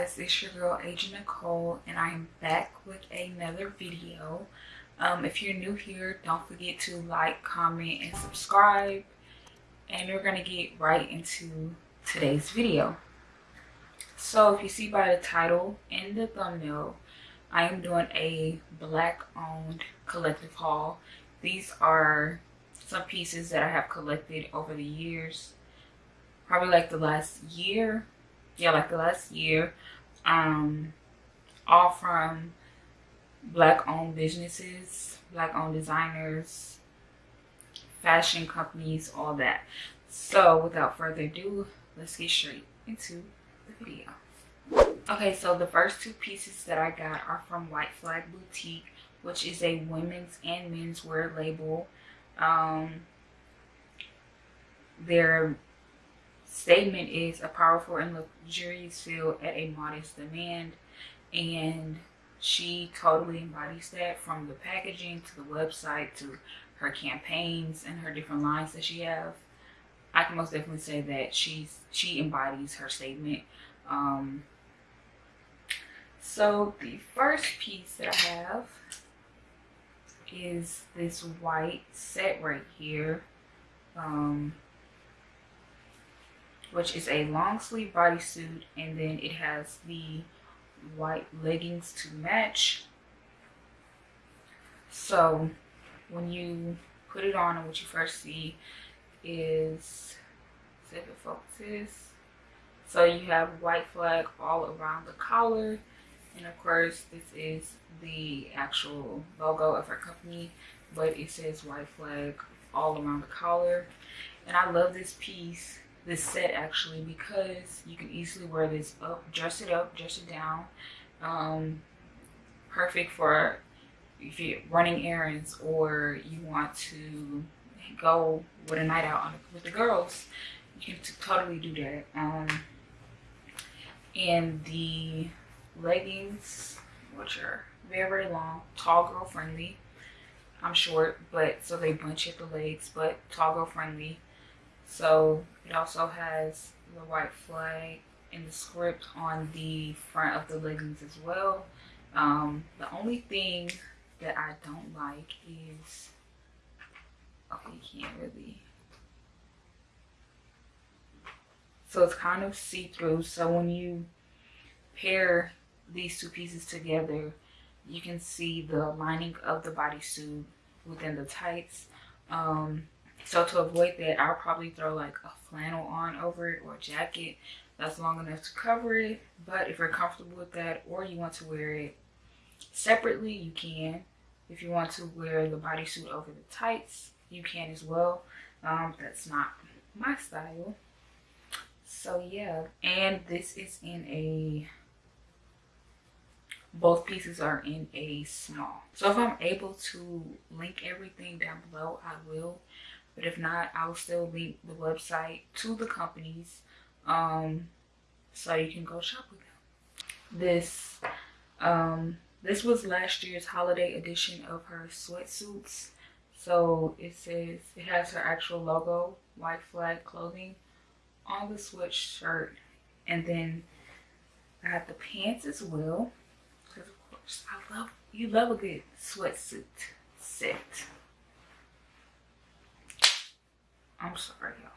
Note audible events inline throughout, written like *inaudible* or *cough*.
guys it's your girl agent nicole and i am back with another video. Um, if you're new here don't forget to like comment and subscribe. And we're gonna get right into today's video. So if you see by the title and the thumbnail i am doing a black owned collective haul. These are some pieces that i have collected over the years probably like the last year yeah like the last year um all from black owned businesses black owned designers fashion companies all that. So without further ado let's get straight into the video. Okay so the first two pieces that i got are from white flag boutique which is a women's and men's wear label. Um their statement is a powerful and luxurious feel at a modest demand and she totally embodies that from the packaging to the website to her campaigns and her different lines that she have. I can most definitely say that she's she embodies her statement. Um so the first piece that i have is this white set right here. Um which is a long sleeve bodysuit and then it has the white leggings to match. So when you put it on and what you first see is see if it focuses so you have white flag all around the collar and of course this is the actual logo of our company but it says white flag all around the collar. And i love this piece this set actually because you can easily wear this up dress it up dress it down um perfect for if you're running errands or you want to go with a night out with the girls you can totally do that. Um and the leggings which are very very long tall girl friendly i'm short but so they bunch at the legs but tall girl friendly so it also has the white flag and the script on the front of the leggings as well. Um, the only thing that I don't like is, okay, you can't really. So it's kind of see-through. So when you pair these two pieces together, you can see the lining of the bodysuit within the tights. Um, so to avoid that, I'll probably throw like a flannel on over it or a jacket that's long enough to cover it. But if you're comfortable with that or you want to wear it separately, you can. If you want to wear the bodysuit over the tights, you can as well. Um, that's not my style. So yeah, and this is in a both pieces are in a small so if i'm able to link everything down below i will but if not i'll still link the website to the companies um so you can go shop with them. This um this was last year's holiday edition of her sweatsuits. So it says it has her actual logo white flag clothing on the sweatshirt. And then i have the pants as well because of course i love you love a good sweatsuit set I'm sorry, y'all.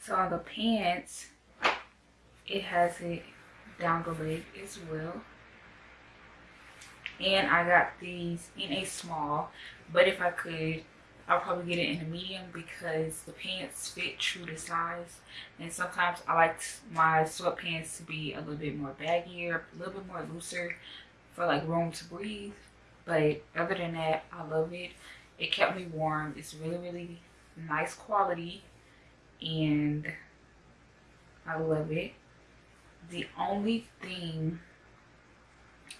So on the pants, it has it down the leg as well. And I got these in a small, but if I could, I'll probably get it in a medium because the pants fit true to size. And sometimes I like my sweatpants to be a little bit more baggier, a little bit more looser for like room to breathe. But other than that, I love it it kept me warm. It's really really nice quality and i love it. The only thing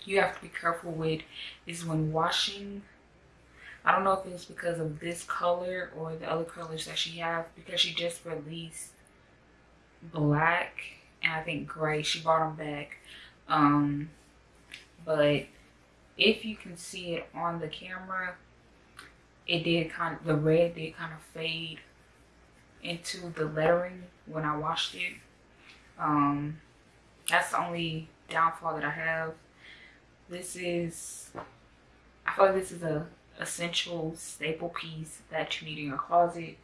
you have to be careful with is when washing. I don't know if it's because of this color or the other colors that she has because she just released black and i think gray. She brought them back. Um but if you can see it on the camera it did kind of the red did kind of fade into the lettering when I washed it. Um, that's the only downfall that I have. This is, I feel like this is a essential staple piece that you need in your closet.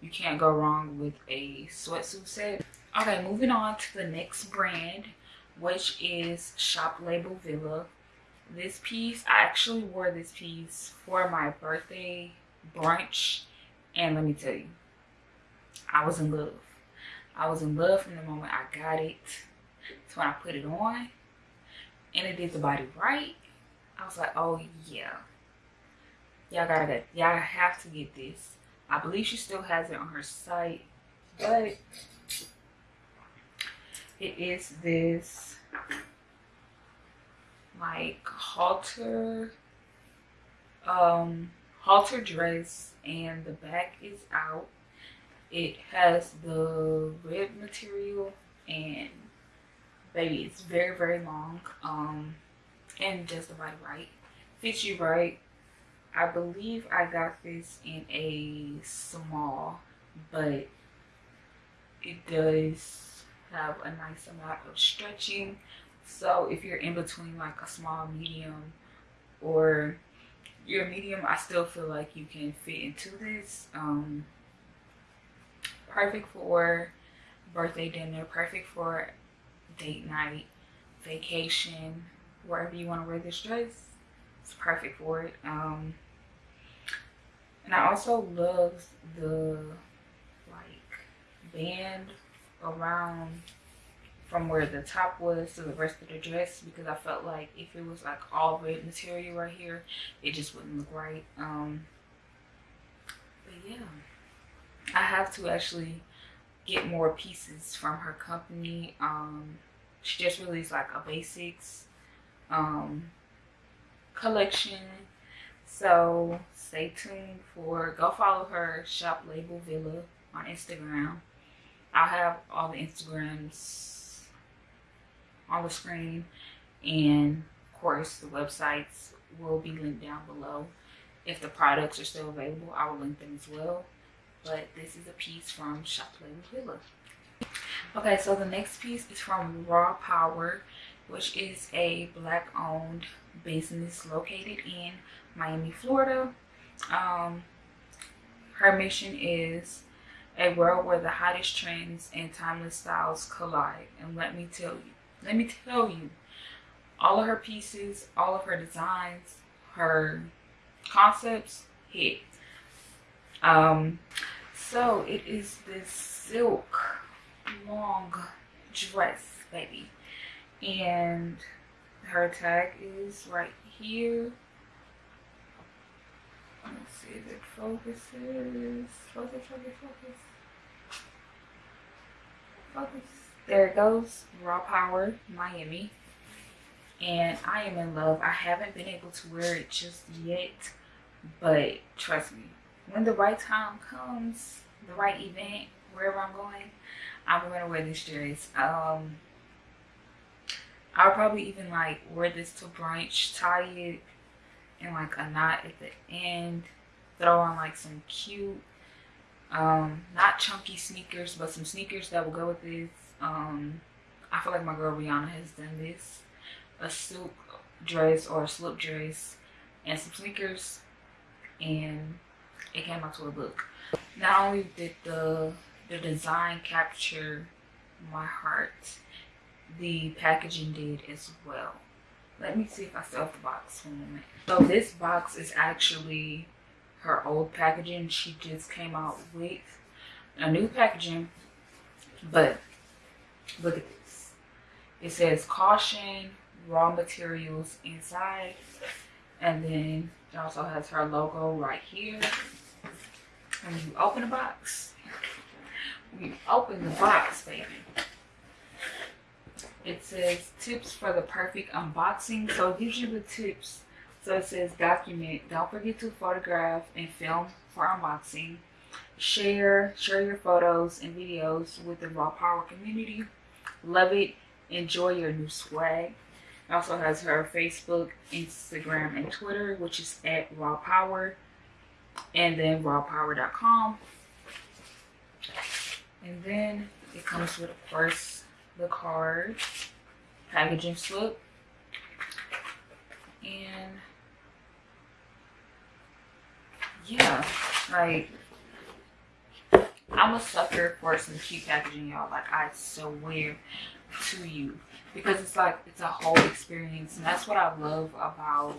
You can't go wrong with a sweatsuit set. Okay, moving on to the next brand, which is Shop Label Villa. This piece, I actually wore this piece for my birthday brunch. And let me tell you, I was in love. I was in love from the moment I got it. So when I put it on and it did the body right, I was like, oh yeah. Y'all gotta get, y'all have to get this. I believe she still has it on her site, but it is this like halter um halter dress and the back is out. It has the rib material and baby it's very very long um and just body right fits you right. I believe i got this in a small but it does have a nice amount of stretching so if you're in between like a small medium or your medium i still feel like you can fit into this um perfect for birthday dinner perfect for date night vacation wherever you want to wear this dress it's perfect for it um and i also love the like band around from where the top was to the rest of the dress because I felt like if it was like all red material right here, it just wouldn't look right. Um, but yeah, I have to actually get more pieces from her company. Um, she just released like a basics um, collection. So stay tuned for, go follow her shop label Villa on Instagram. I'll have all the Instagrams on the screen. And of course the websites will be linked down below. If the products are still available i will link them as well. But this is a piece from shop label villa okay so the next piece is from raw power which is a black owned business located in miami florida. Um her mission is a world where the hottest trends and timeless styles collide. And let me tell you let me tell you, all of her pieces, all of her designs, her concepts hit. Um, so it is this silk long dress, baby. And her tag is right here. Let's see if it focuses. Focus, focus, focus. Focus there it goes raw power miami. And i am in love. I haven't been able to wear it just yet but trust me when the right time comes the right event wherever i'm going i'm gonna wear this dress um i'll probably even like wear this to brunch tie it in like a knot at the end throw on like some cute um not chunky sneakers but some sneakers that will go with this um, I feel like my girl Rihanna has done this. A silk dress or a slip dress and some sneakers and it came out to a look. Not only did the the design capture my heart, the packaging did as well. Let me see if I still have the box for a moment. So this box is actually her old packaging. She just came out with a new packaging, but Look at this. It says caution, raw materials inside. And then it also has her logo right here. When you open the box, when you open the box, baby, it says tips for the perfect unboxing. So it gives you the tips. So it says document. Don't forget to photograph and film for unboxing. Share, share your photos and videos with the Raw Power community. Love it. Enjoy your new swag. Also has her Facebook, Instagram, and Twitter, which is at Raw Power. And then rawpower.com. And then it comes with, of course, the card. packaging slip. And yeah, like I'm a sucker for some cute packaging, y'all. Like I swear to you. Because it's like it's a whole experience. And that's what I love about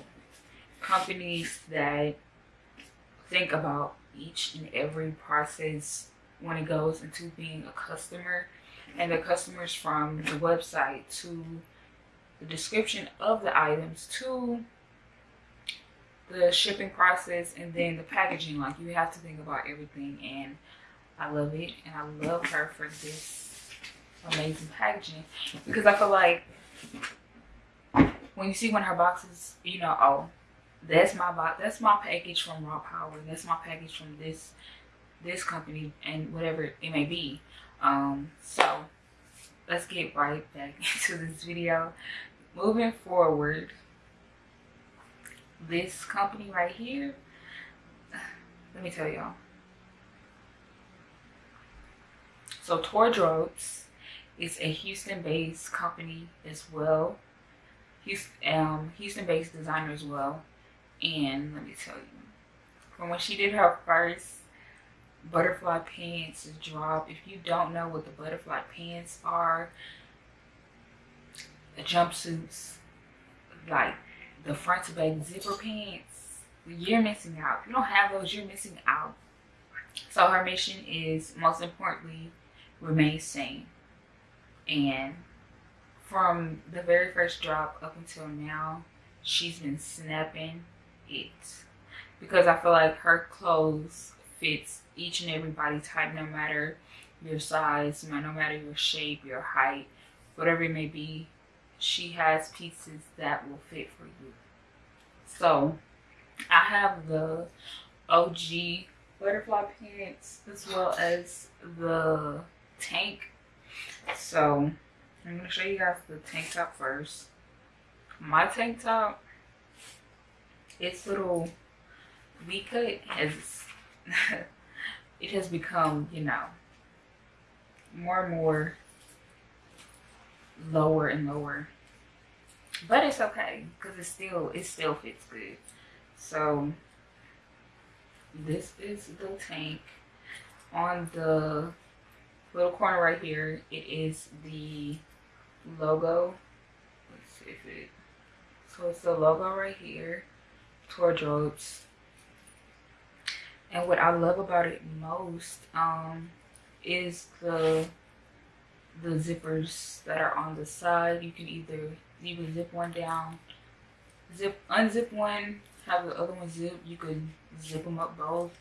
companies that think about each and every process when it goes into being a customer and the customers from the website to the description of the items to the shipping process and then the packaging like you have to think about everything and i love it and i love her for this amazing packaging. Because i feel like when you see one of her boxes you know oh that's my box that's my package from raw power that's my package from this this company and whatever it may be. Um so let's get right back *laughs* into this video. Moving forward this company right here *sighs* let me tell y'all so Tordroats is a Houston-based company as well Houston, um, Houston-based designer as well and let me tell you, from when she did her first butterfly pants drop, if you don't know what the butterfly pants are, the jumpsuits, like the front to back zipper pants, you're missing out. If you don't have those, you're missing out. So her mission is most importantly, remain sane. And from the very first drop up until now, she's been snapping it because I feel like her clothes fits each and every body type no matter your size no matter your shape your height whatever it may be she has pieces that will fit for you so I have the OG butterfly pants as well as the tank so I'm to show you guys the tank top first my tank top its little V cut has *laughs* it has become, you know, more and more lower and lower. But it's okay because it still it still fits good. So this is the tank on the little corner right here. It is the logo. Let's see if it. So it's the logo right here wardrobes. And what I love about it most um, is the the zippers that are on the side. You can either you can zip one down, zip unzip one, have the other one zip. You can zip them up both,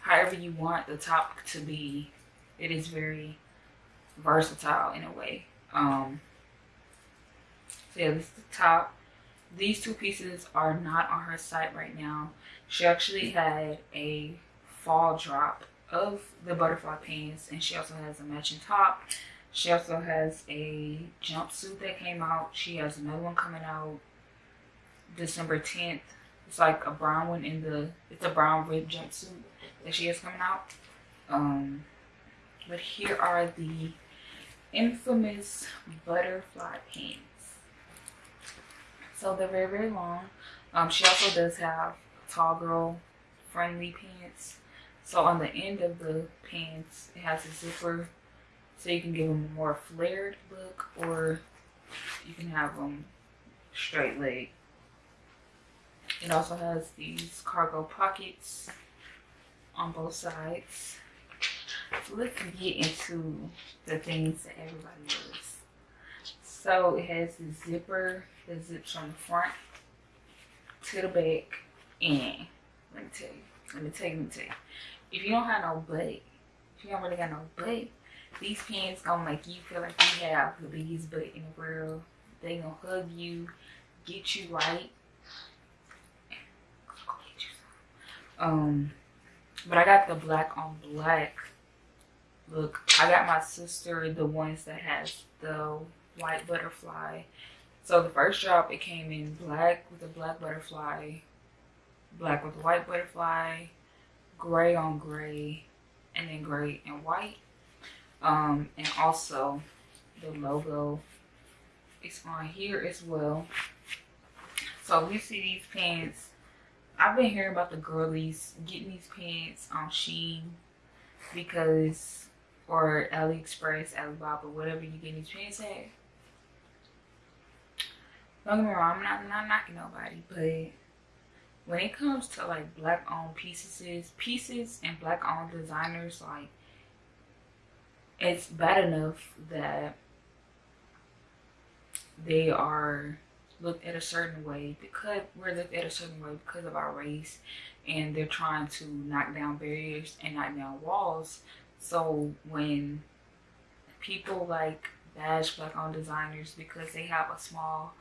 however you want the top to be. It is very versatile in a way. Um, so yeah, this is the top these two pieces are not on her site right now. She actually had a fall drop of the butterfly pants and she also has a matching top. She also has a jumpsuit that came out. She has another one coming out December 10th. It's like a brown one in the, it's a brown rib jumpsuit that she has coming out. Um, but here are the infamous butterfly pants. So they're very, very long. Um, she also does have tall girl friendly pants. So on the end of the pants, it has a zipper so you can give them a more flared look or you can have them straight leg. It also has these cargo pockets on both sides. Let's get into the things that everybody loves. So it has the zipper that zips from the front to the back. And let me tell you, let me tell you, let me tell you. If you don't have no butt, if you don't really got no butt, these pants gonna make you feel like you have the biggest butt in the world. They gonna hug you, get you right. Um, but I got the black on black look. I got my sister the ones that has the white butterfly. So the first drop, it came in black with a black butterfly, black with a white butterfly, gray on gray, and then gray and white. Um, and also the logo is on here as well. So you see these pants. I've been hearing about the girlies getting these pants on Shein because or AliExpress, Alibaba, whatever you get these pants at. Don't get me wrong, I'm not, not knocking nobody, but when it comes to like black owned pieces, pieces and black owned designers, like it's bad enough that they are looked at a certain way because we're looked at a certain way because of our race and they're trying to knock down barriers and knock down walls so when people like bash black owned designers because they have a small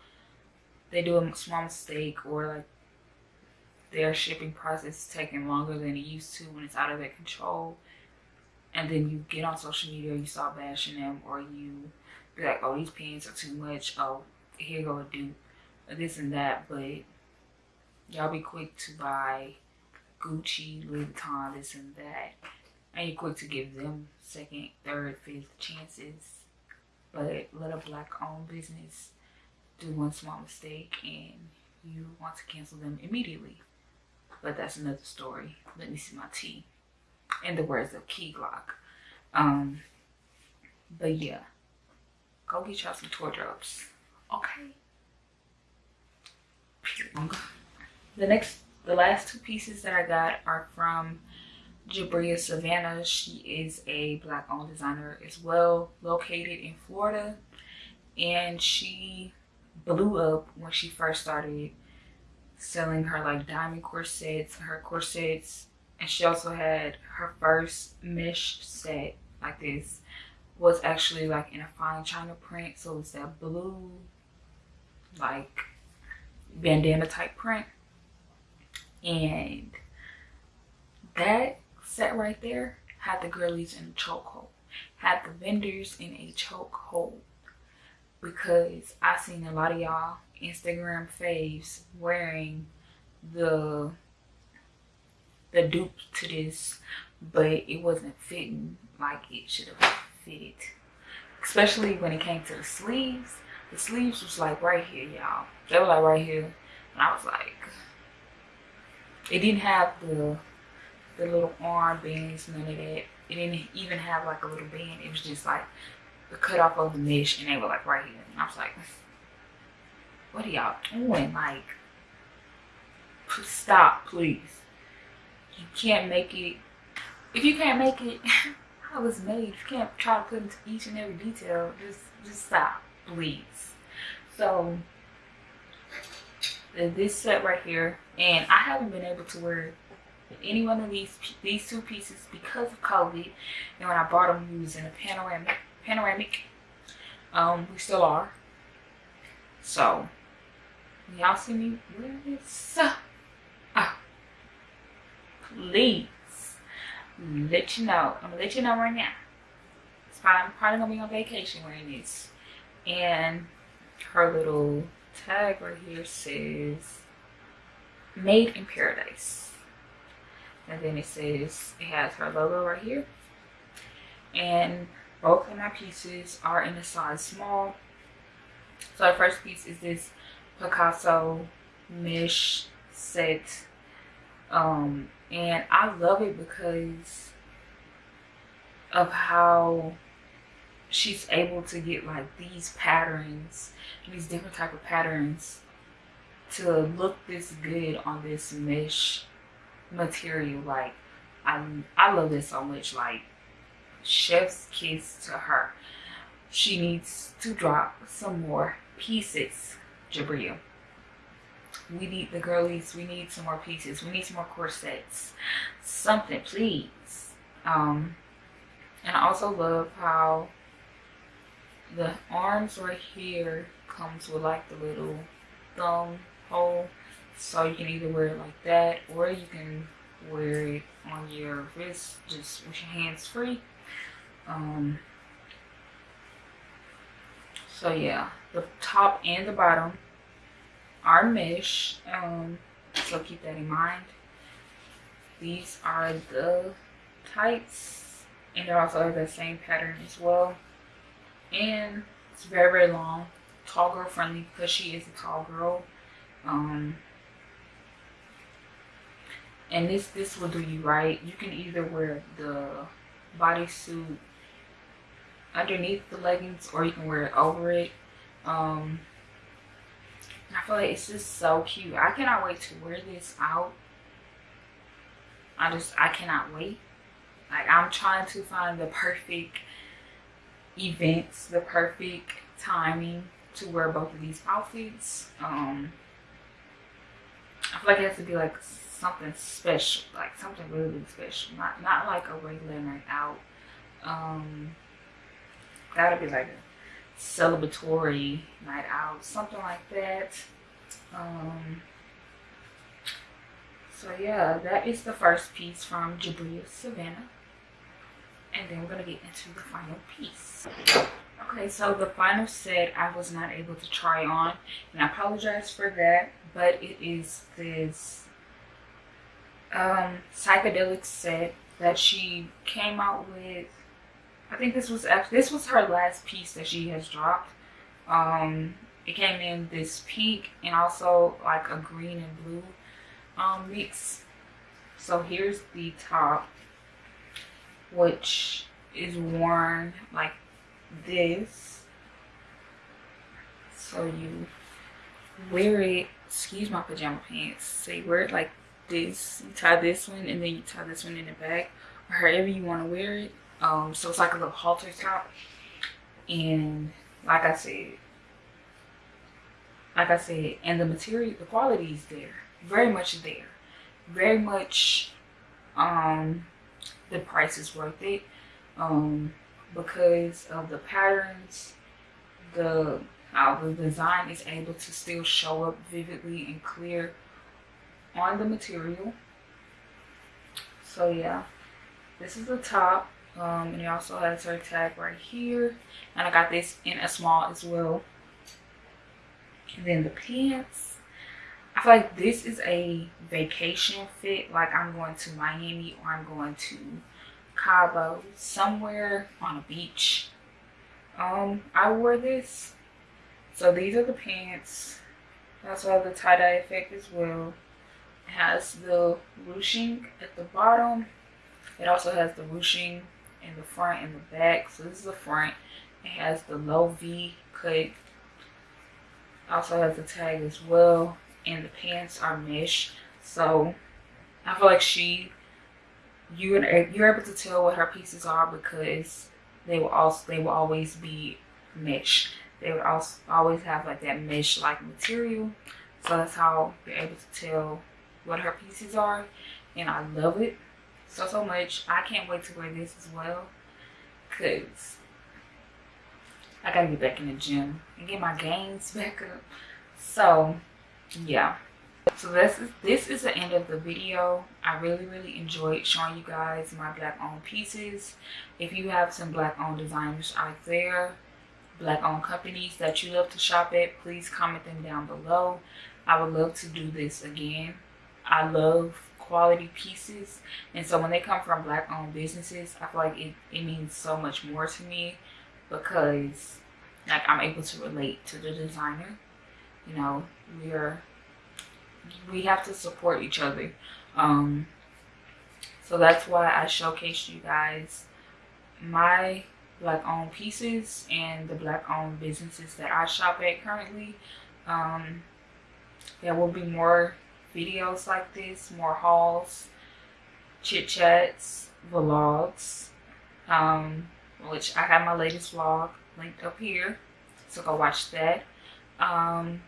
they do a small mistake or like their shipping process is taking longer than it used to when it's out of their control and then you get on social media you start bashing them or you be like oh these pants are too much. Oh here go a dupe this and that. But y'all be quick to buy gucci louis vuitton this and that and you're quick to give them second third fifth chances but let a black owned business do one small mistake and you want to cancel them immediately but that's another story. Let me see my tea. In the words of Key Glock. Um, but yeah, go get y'all some toy drops. Okay. The next, the last two pieces that I got are from Jabria Savannah. She is a black owned designer as well, located in Florida. And she blew up when she first started selling her like diamond corsets, her corsets, and she also had her first mesh set like this was actually like in a fine china print. So it's that blue like bandana type print. And that set right there had the girlies in a chokehold, had the vendors in a chokehold because I seen a lot of y'all Instagram faves wearing the the dupe to this, but it wasn't fitting like it should have fitted. Especially when it came to the sleeves. The sleeves was like right here, y'all. They were like right here. And I was like, it didn't have the the little arm bands, none of that. It didn't even have like a little band. It was just like the cut off of the mesh and they were like right here. And I was like, what are y'all doing? Mm. Like, stop, please. You can't make it. If you can't make it *laughs* how it's made, if you can't try to put into each and every detail, just just stop, please. So this set right here, and I haven't been able to wear any one of these these two pieces because of COVID. And when I bought them, we was in a panoramic panoramic. Um, we still are. So Y'all see me wear this? Oh, please let you know. I'm gonna let you know right now. It's probably, I'm probably gonna be on vacation wearing this. And her little tag right here says made in paradise. And then it says it has her logo right here. And both of my pieces are in a size small. So the first piece is this Picasso mesh set. Um, and I love it because of how she's able to get like these patterns, these different type of patterns to look this good on this mesh material. Like I, I love this so much. Like chef's kiss to her. She needs to drop some more pieces Jabria. We need the girlies. We need some more pieces. We need some more corsets. Something, please. Um, and I also love how the arms right here comes with like the little thumb hole. So you can either wear it like that or you can wear it on your wrist just with your hands free. Um, so yeah, the top and the bottom are mesh. Um, so keep that in mind. These are the tights and they also have the same pattern as well. And it's very, very long tall girl friendly because she is a tall girl. Um, and this this will do you right. You can either wear the bodysuit underneath the leggings or you can wear it over it. Um, I feel like it's just so cute. I cannot wait to wear this out. I just, I cannot wait. Like, I'm trying to find the perfect events, the perfect timing to wear both of these outfits. Um, I feel like it has to be like something special, like something really special, not not like a regular night out. Um, gotta be like a celebratory night out, something like that. Um, so yeah, that is the first piece from Jabria Savannah. And then we're gonna get into the final piece. Okay, so the final set I was not able to try on, and I apologize for that, but it is this um, psychedelic set that she came out with. I think this was this was her last piece that she has dropped. Um, it came in this pink and also like a green and blue um, mix. So here's the top, which is worn like this. So you wear it, excuse my pajama pants, so you wear it like this. You tie this one and then you tie this one in the back or however you want to wear it. Um, so it's like a little halter top. And like I said, like I said, and the material, the quality is there, very much there, very much. Um, the price is worth it, um, because of the patterns, the how the design is able to still show up vividly and clear on the material. So yeah, this is the top. Um, and it also has her tag right here. And I got this in a small as well. And then the pants. I feel like this is a vacation fit. Like I'm going to Miami or I'm going to Cabo. Somewhere on a beach. Um, I wore this. So these are the pants. that's why the tie-dye effect as well. Has the ruching at the bottom. It also has the ruching in the front and the back. So this is the front. It has the low V cut also has the tag as well and the pants are mesh so i feel like she you and er, you're able to tell what her pieces are because they will also they will always be mesh they would also always have like that mesh like material so that's how you're able to tell what her pieces are and i love it so so much i can't wait to wear this as well because I gotta get back in the gym and get my gains *laughs* back up. So yeah. So this is this is the end of the video. I really, really enjoyed showing you guys my black owned pieces. If you have some black owned designers out there, black owned companies that you love to shop at, please comment them down below. I would love to do this again. I love quality pieces and so when they come from black owned businesses i feel like it, it means so much more to me because like I'm able to relate to the designer. You know, we're we have to support each other. Um, so that's why I showcased you guys my black owned pieces and the black owned businesses that I shop at currently. Um, there will be more videos like this, more hauls, chit chats, vlogs. Um, which I have my latest vlog linked up here. So go watch that. Um,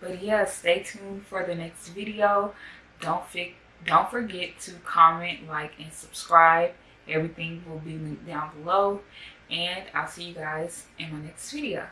but yeah, stay tuned for the next video. Don't, don't forget to comment, like, and subscribe. Everything will be linked down below. And I'll see you guys in my next video.